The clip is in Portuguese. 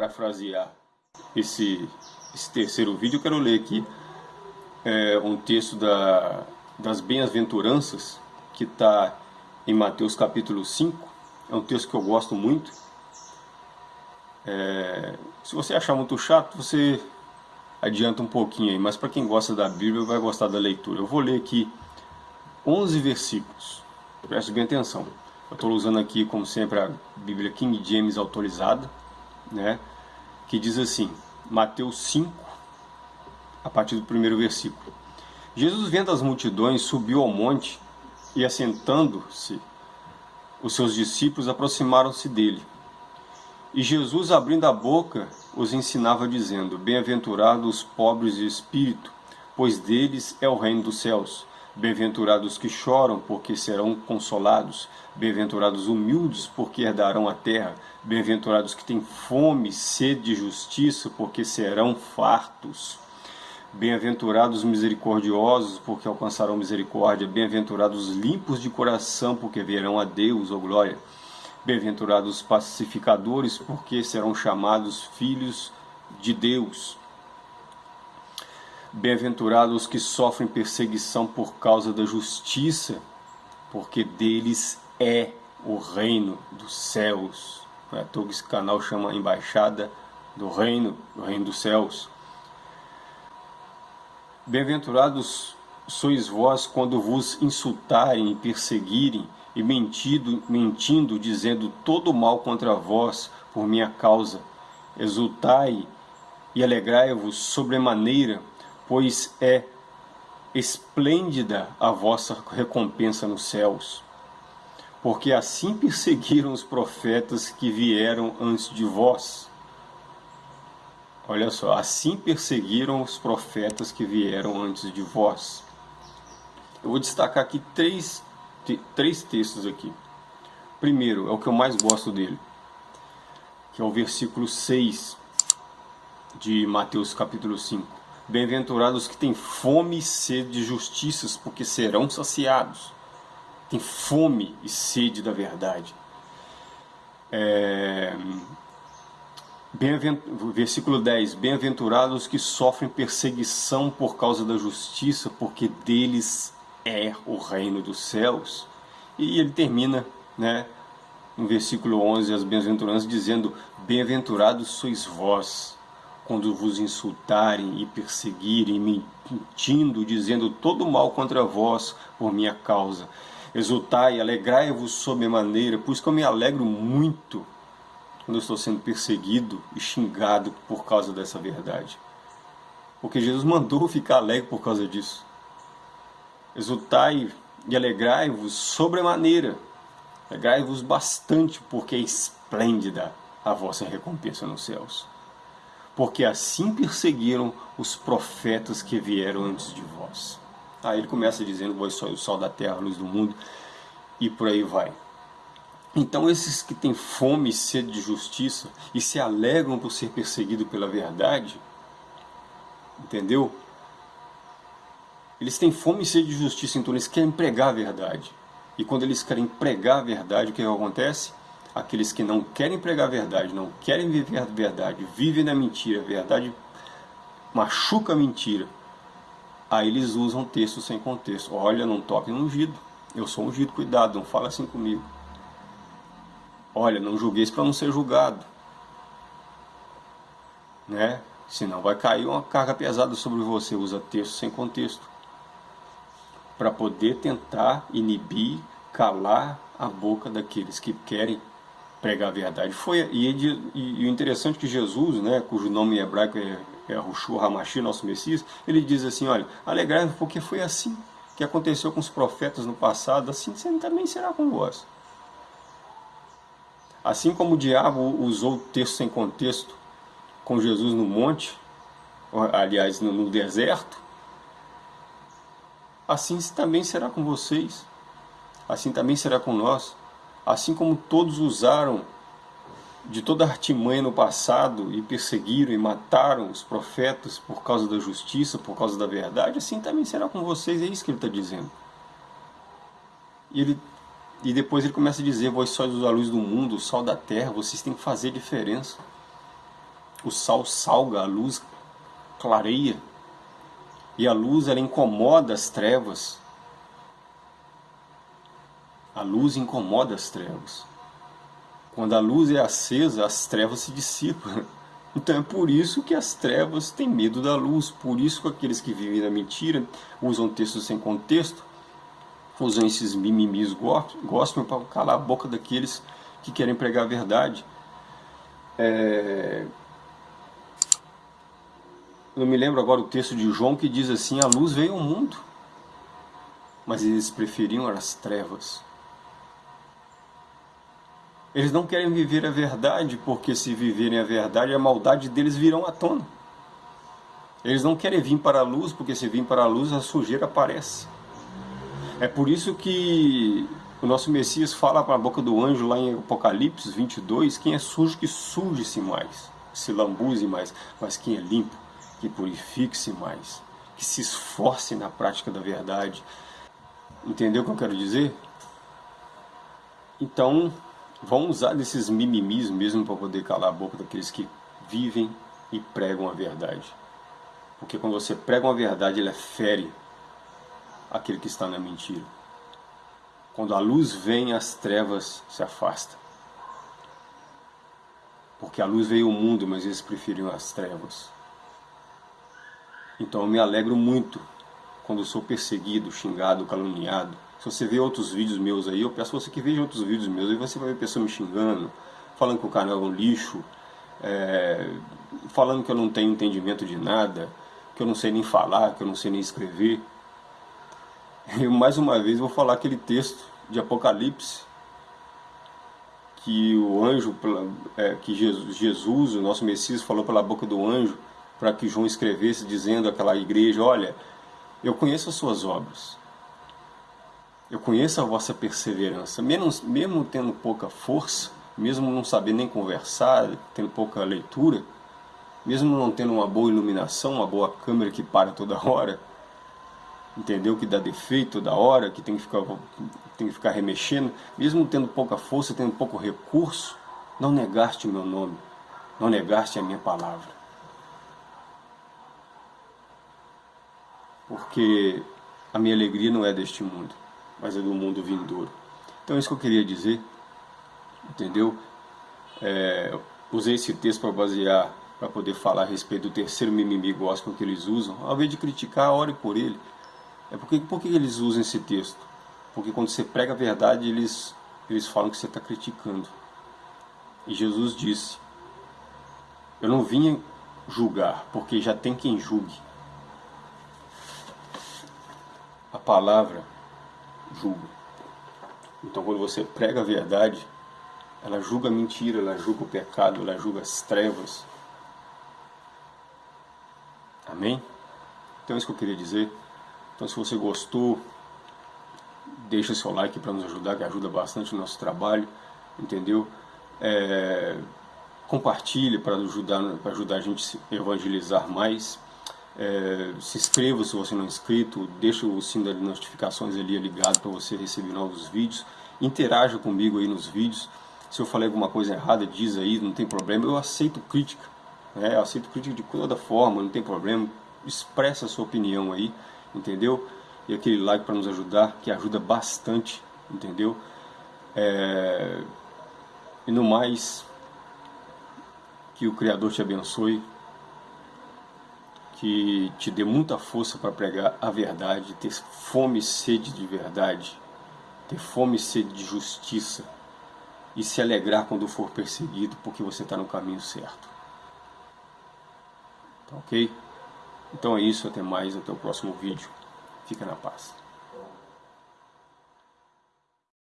parafrasear esse, esse terceiro vídeo, eu quero ler aqui é, um texto da, das bem-aventuranças que está em Mateus capítulo 5. É um texto que eu gosto muito. É, se você achar muito chato, você adianta um pouquinho aí, mas para quem gosta da Bíblia vai gostar da leitura. Eu vou ler aqui 11 versículos. Preste bem atenção. Eu estou usando aqui, como sempre, a Bíblia King James autorizada, né? que diz assim, Mateus 5, a partir do primeiro versículo. Jesus, vendo as multidões, subiu ao monte e, assentando-se, os seus discípulos aproximaram-se dele. E Jesus, abrindo a boca, os ensinava, dizendo: Bem-aventurados os pobres de espírito, pois deles é o reino dos céus. Bem-aventurados que choram, porque serão consolados. Bem-aventurados humildes, porque herdarão a terra. Bem-aventurados que têm fome, sede de justiça, porque serão fartos. Bem-aventurados misericordiosos, porque alcançarão misericórdia. Bem-aventurados limpos de coração, porque verão a Deus, ou oh glória. Bem-aventurados pacificadores, porque serão chamados filhos de Deus. Bem-aventurados que sofrem perseguição por causa da justiça, porque deles é o reino dos céus. É todo esse canal chama Embaixada do Reino, do Reino dos Céus. Bem-aventurados sois vós quando vos insultarem e perseguirem e mentindo, mentindo, dizendo todo mal contra vós por minha causa. Exultai e alegrai-vos sobremaneira, pois é esplêndida a vossa recompensa nos céus. Porque assim perseguiram os profetas que vieram antes de vós. Olha só, assim perseguiram os profetas que vieram antes de vós. Eu vou destacar aqui três, três textos aqui. Primeiro, é o que eu mais gosto dele, que é o versículo 6 de Mateus capítulo 5. Bem-aventurados que têm fome e sede de justiças, porque serão saciados. Tem fome e sede da verdade. É... Versículo 10: Bem-aventurados que sofrem perseguição por causa da justiça, porque deles é o reino dos céus. E ele termina, né, no versículo 11, as bem-aventuranças, dizendo: Bem-aventurados sois vós, quando vos insultarem e perseguirem, mentindo, dizendo todo mal contra vós por minha causa. Exultai, alegrai-vos sob maneira, pois que eu me alegro muito quando eu estou sendo perseguido e xingado por causa dessa verdade. Porque Jesus mandou ficar alegre por causa disso. Exultai e alegrai-vos sobremaneira. Alegrai-vos bastante, porque é esplêndida a vossa recompensa nos céus porque assim perseguiram os profetas que vieram antes de vós. Aí ele começa dizendo, vós sois o sol da terra, a luz do mundo, e por aí vai. Então esses que têm fome e sede de justiça e se alegram por ser perseguido pela verdade, entendeu? Eles têm fome e sede de justiça, então eles querem pregar a verdade. E quando eles querem pregar a verdade, o que acontece? Aqueles que não querem pregar a verdade, não querem viver a verdade, vivem na mentira, a verdade machuca a mentira, aí eles usam texto sem contexto. Olha, não toque no ungido, eu sou ungido, cuidado, não fala assim comigo. Olha, não julgueis para não ser julgado. Né? Senão vai cair uma carga pesada sobre você, usa texto sem contexto. Para poder tentar inibir, calar a boca daqueles que querem pregar a verdade. Foi, e, e, e, o interessante é que Jesus, né, cujo nome hebraico é, é Rushu Hamashi, nosso Messias, ele diz assim, olha, alegrai-vos porque foi assim que aconteceu com os profetas no passado, assim também será com vós. Assim como o diabo usou o texto sem contexto com Jesus no monte, aliás, no, no deserto, assim também será com vocês, assim também será com nós assim como todos usaram de toda artimanha no passado e perseguiram e mataram os profetas por causa da justiça, por causa da verdade, assim também será com vocês, é isso que ele está dizendo. E, ele, e depois ele começa a dizer, vós sois a luz do mundo, o sol da terra, vocês têm que fazer diferença. O sal salga, a luz clareia. E a luz ela incomoda as trevas. A luz incomoda as trevas. Quando a luz é acesa, as trevas se dissipam. Então é por isso que as trevas têm medo da luz, por isso que aqueles que vivem na mentira usam textos sem contexto, usam esses mimimis gospel para calar a boca daqueles que querem pregar a verdade. É... Eu me lembro agora o texto de João que diz assim, a luz veio ao mundo, mas eles preferiam as trevas. Eles não querem viver a verdade, porque se viverem a verdade, a maldade deles virão à tona. Eles não querem vir para a luz, porque se vir para a luz, a sujeira aparece. É por isso que o nosso Messias fala para a boca do anjo lá em Apocalipse 22, quem é sujo que suje-se mais, se lambuze mais, mas quem é limpo, que purifique-se mais, que se esforce na prática da verdade. Entendeu o que eu quero dizer? Então, vão usar desses mimimis mesmo para poder calar a boca daqueles que vivem e pregam a verdade. Porque quando você prega uma verdade, ela fere aquele que está na mentira. Quando a luz vem, as trevas se afastam. Porque a luz veio ao mundo, mas eles preferiam as trevas. Então eu me alegro muito quando sou perseguido, xingado, caluniado, se você vê outros vídeos meus aí, eu peço você que veja outros vídeos meus, aí você vai ver pessoa me xingando, falando que o canal é um lixo, é, falando que eu não tenho entendimento de nada, que eu não sei nem falar, que eu não sei nem escrever. Eu mais uma vez vou falar aquele texto de Apocalipse, que o anjo, é, que Jesus, Jesus, o nosso Messias, falou pela boca do anjo, para que João escrevesse, dizendo àquela igreja, olha, eu conheço as suas obras, eu conheço a vossa perseverança, mesmo, mesmo tendo pouca força, mesmo não sabendo nem conversar, tendo pouca leitura, mesmo não tendo uma boa iluminação, uma boa câmera que para toda hora, entendeu? Que dá defeito toda hora, que tem que ficar, tem que ficar remexendo, mesmo tendo pouca força, tendo pouco recurso, não negaste o meu nome, não negaste a minha palavra. Porque a minha alegria não é deste mundo mas é do mundo vindouro. Então é isso que eu queria dizer, entendeu? É, usei esse texto para basear, para poder falar a respeito do terceiro mimimi gospel que eles usam. Ao invés de criticar, ore por ele. É porque, por que eles usam esse texto? Porque quando você prega a verdade, eles, eles falam que você está criticando. E Jesus disse, eu não vim julgar, porque já tem quem julgue. A palavra julga. Então quando você prega a verdade, ela julga a mentira, ela julga o pecado, ela julga as trevas. Amém? Então é isso que eu queria dizer. Então se você gostou, deixa seu like para nos ajudar, que ajuda bastante o nosso trabalho, entendeu? É, compartilhe para ajudar, para ajudar a gente a evangelizar mais. É, se inscreva se você não é inscrito, deixa o sino das notificações ali ligado para você receber novos vídeos. Interaja comigo aí nos vídeos. Se eu falei alguma coisa errada, diz aí, não tem problema. Eu aceito crítica, né? eu aceito crítica de toda forma, não tem problema. Expressa a sua opinião aí, entendeu? E aquele like para nos ajudar, que ajuda bastante, entendeu? É... E no mais, que o Criador te abençoe que te dê muita força para pregar a verdade, ter fome e sede de verdade, ter fome e sede de justiça e se alegrar quando for perseguido, porque você está no caminho certo. Tá ok? Então é isso, até mais, até o próximo vídeo. Fica na paz.